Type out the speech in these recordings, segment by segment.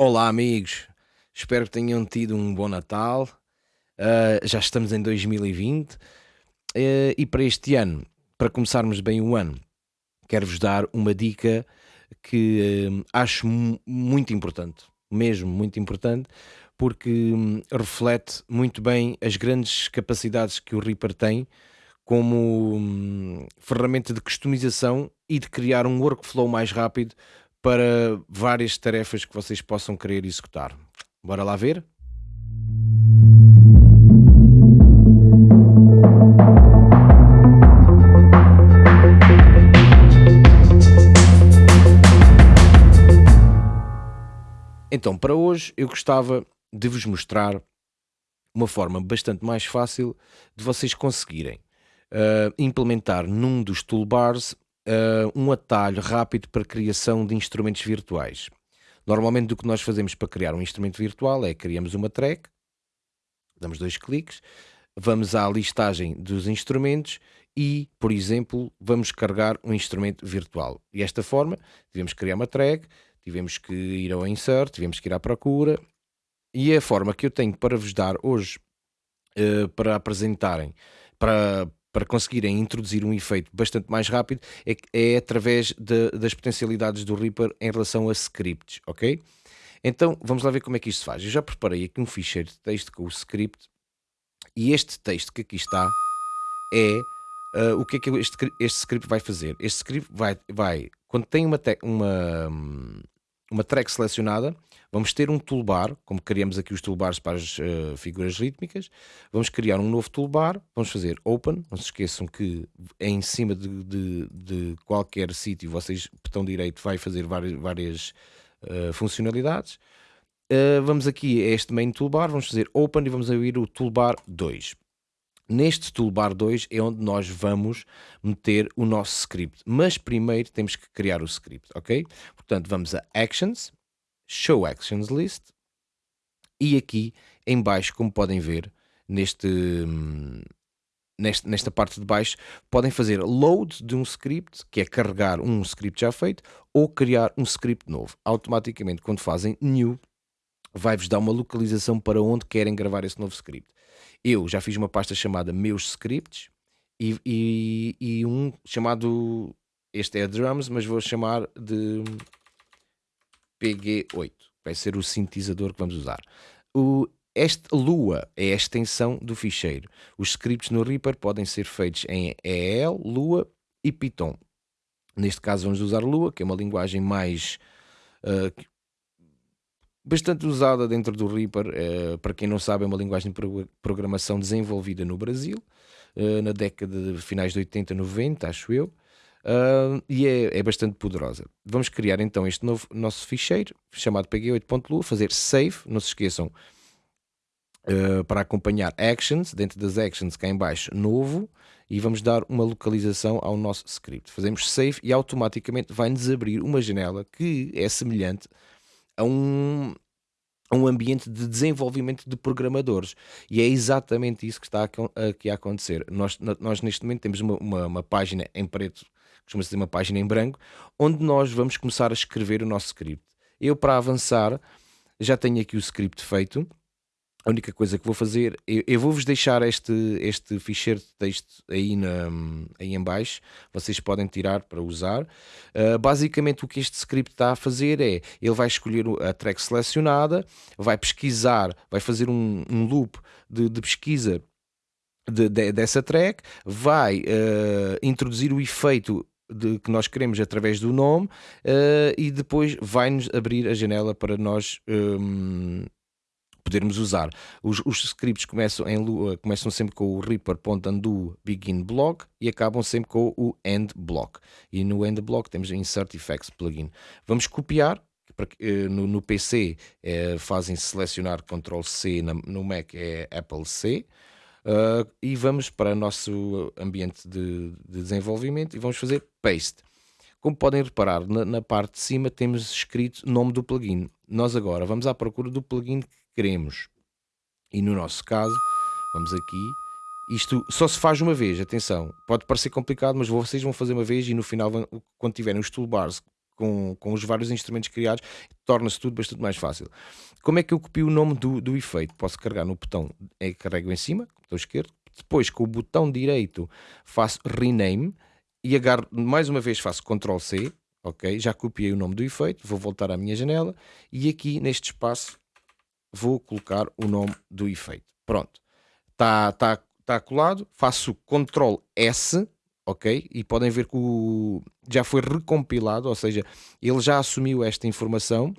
Olá, amigos. Espero que tenham tido um bom Natal. Uh, já estamos em 2020 uh, eh, e para este ano, para começarmos bem o ano, quero-vos dar uma dica que uh, acho muito importante, mesmo muito importante, porque um, reflete muito bem as grandes capacidades que o Reaper tem como um, ferramenta de customização e de criar um workflow mais rápido para várias tarefas que vocês possam querer executar. Bora lá ver? Então, para hoje eu gostava de vos mostrar uma forma bastante mais fácil de vocês conseguirem uh, implementar num dos toolbars uh, um atalho rápido para criação de instrumentos virtuais. Normalmente o que nós fazemos para criar um instrumento virtual é criamos uma track, damos dois cliques, vamos à listagem dos instrumentos e, por exemplo, vamos carregar um instrumento virtual. E esta forma, tivemos que criar uma track, tivemos que ir ao insert, tivemos que ir à procura, e é a forma que eu tenho para vos dar hoje, uh, para apresentarem, para, para conseguirem introduzir um efeito bastante mais rápido é, é através de, das potencialidades do Reaper em relação a scripts, ok? Então vamos lá ver como é que isto se faz. Eu já preparei aqui um ficheiro de texto com o script e este texto que aqui está é uh, o que é que este, este script vai fazer. Este script vai, vai quando tem uma, uma, uma track selecionada, vamos ter um toolbar, como criamos aqui os toolbars para as uh, figuras rítmicas, vamos criar um novo toolbar, vamos fazer open, não se esqueçam que é em cima de, de, de qualquer sítio, vocês, botão direito, vai fazer várias, várias uh, funcionalidades. Uh, vamos aqui a este main toolbar, vamos fazer open e vamos abrir o toolbar 2. Neste toolbar 2 é onde nós vamos meter o nosso script, mas primeiro temos que criar o script, ok? Portanto, vamos a Actions, Show Actions List e aqui em baixo, como podem ver, neste, neste, nesta parte de baixo, podem fazer load de um script, que é carregar um script já feito, ou criar um script novo. Automaticamente, quando fazem new, vai-vos dar uma localização para onde querem gravar esse novo script. Eu já fiz uma pasta chamada Meus Scripts e, e, e um chamado. Este é drums, mas vou chamar de PG8. Vai ser o sintetizador que vamos usar. O, este Lua é a extensão do ficheiro. Os scripts no Reaper podem ser feitos em EL, Lua e Python. Neste caso vamos usar Lua, que é uma linguagem mais uh, bastante usada dentro do Reaper. Uh, para quem não sabe, é uma linguagem de programação desenvolvida no Brasil, uh, na década de finais de 80, 90, acho eu. Uh, e é, é, bastante poderosa. Vamos criar então este novo nosso ficheiro chamado pg8.lu, fazer save, não se esqueçam uh, para acompanhar actions, dentro das actions cá em baixo, novo, e vamos dar uma localização ao nosso script. Fazemos save e automaticamente vai-nos abrir uma janela que é semelhante a um, um ambiente de desenvolvimento de programadores. E é exatamente isso que está aqui a acontecer. Nós, nós neste momento temos uma, uma, uma página em preto, costuma-se dizer uma página em branco, onde nós vamos começar a escrever o nosso script. Eu, para avançar, já tenho aqui o script feito a única coisa que vou fazer, eu, eu vou-vos deixar este, este ficheiro de texto aí, na, aí em baixo, vocês podem tirar para usar. Uh, basicamente o que este script está a fazer é, ele vai escolher a track selecionada, vai pesquisar, vai fazer um, um loop de, de pesquisa de, de, dessa track, vai uh, introduzir o efeito de, que nós queremos através do nome uh, e depois vai-nos abrir a janela para nós um, podermos usar. Os, os scripts começam, em, começam sempre com o reaper.undo begin block e acabam sempre com o end block. E no end block temos insert effects plugin. Vamos copiar eh, no, no, PC é, fazem selecionar Ctrl C, no Mac é Apple C. Uh, e vamos para o nosso ambiente de, de, desenvolvimento e vamos fazer paste. Como podem reparar, na, na, parte de cima temos escrito nome do plugin. Nós agora vamos à procura do plugin queremos. E no nosso caso, vamos aqui. Isto só se faz uma vez, atenção. Pode parecer complicado, mas vocês vão fazer uma vez e no final, quando tiverem os toolbars com, com os vários instrumentos criados, torna-se tudo bastante mais fácil. Como é que eu copio o nome do, do efeito? Posso carregar no botão, é, carrego em cima, botão esquerdo, depois com o botão direito faço rename e agarro, mais uma vez faço Ctrl C, ok? Já copiei o nome do efeito, vou voltar à minha janela e aqui neste espaço vou colocar o nome do efeito. Pronto, está tá, tá colado, faço Ctrl S, ok? E podem ver que o, já foi recompilado, ou seja, ele já assumiu esta informação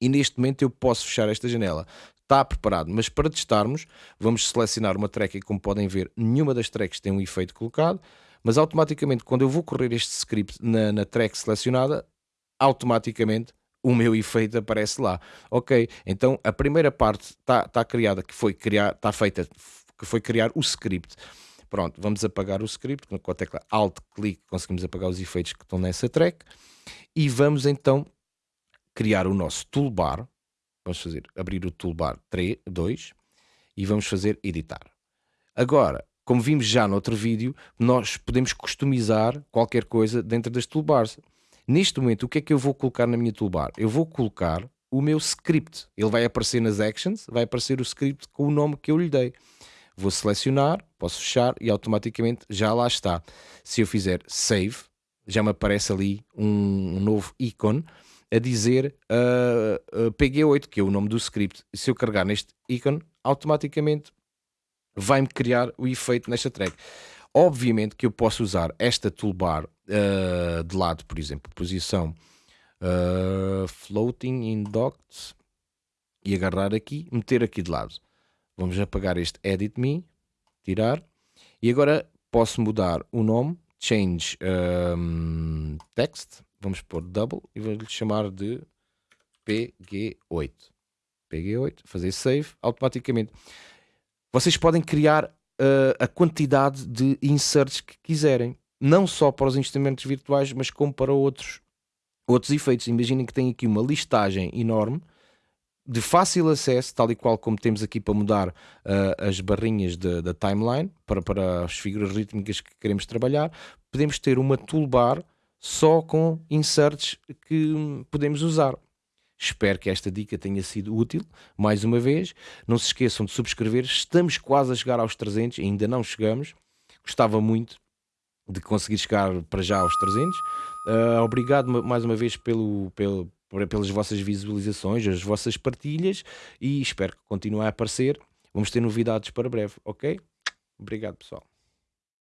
e neste momento eu posso fechar esta janela. Está preparado, mas para testarmos, vamos selecionar uma track e como podem ver, nenhuma das tracks tem um efeito colocado, mas automaticamente quando eu vou correr este script na, na track selecionada, automaticamente o meu efeito aparece lá. Ok, então a primeira parte está tá criada, que foi criar, está feita, que foi criar o script. Pronto, vamos apagar o script, com a tecla Alt-clique conseguimos apagar os efeitos que estão nessa track e vamos então criar o nosso toolbar. Vamos fazer, abrir o toolbar 3, 2 e vamos fazer editar. Agora, como vimos já no outro vídeo, nós podemos customizar qualquer coisa dentro das toolbars. Neste momento, o que é que eu vou colocar na minha toolbar? Eu vou colocar o meu script. Ele vai aparecer nas actions, vai aparecer o script com o nome que eu lhe dei. Vou selecionar, posso fechar e automaticamente já lá está. Se eu fizer save, já me aparece ali um, um novo ícone a dizer uh, uh, PG8, que é o nome do script. Se eu carregar neste ícone, automaticamente vai-me criar o efeito nesta track. Obviamente que eu posso usar esta toolbar uh, de lado, por exemplo, posição uh, floating in dots e agarrar aqui, meter aqui de lado. Vamos apagar este edit me, tirar e agora posso mudar o nome, change um, text, vamos pôr double e vou-lhe chamar de PG8. PG8, fazer save, automaticamente. Vocês podem criar uh, a quantidade de inserts que quiserem, não só para os instrumentos virtuais, mas como para outros, outros efeitos. Imaginem que tem aqui uma listagem enorme de fácil acesso, tal e qual como temos aqui para mudar uh, as barrinhas da timeline para, para as figuras rítmicas que queremos trabalhar, podemos ter uma toolbar só com inserts que podemos usar. Espero que esta dica tenha sido útil. Mais uma vez, não se esqueçam de subscrever. Estamos quase a chegar aos 300, ainda não chegamos. Gostava muito de conseguir chegar para já aos 300. Uh, ah, obrigado mais uma vez pelo, pelo, pelas vossas visualizações, as vossas partilhas e espero que continue a aparecer. Vamos ter novidades para breve, ok? Obrigado, pessoal.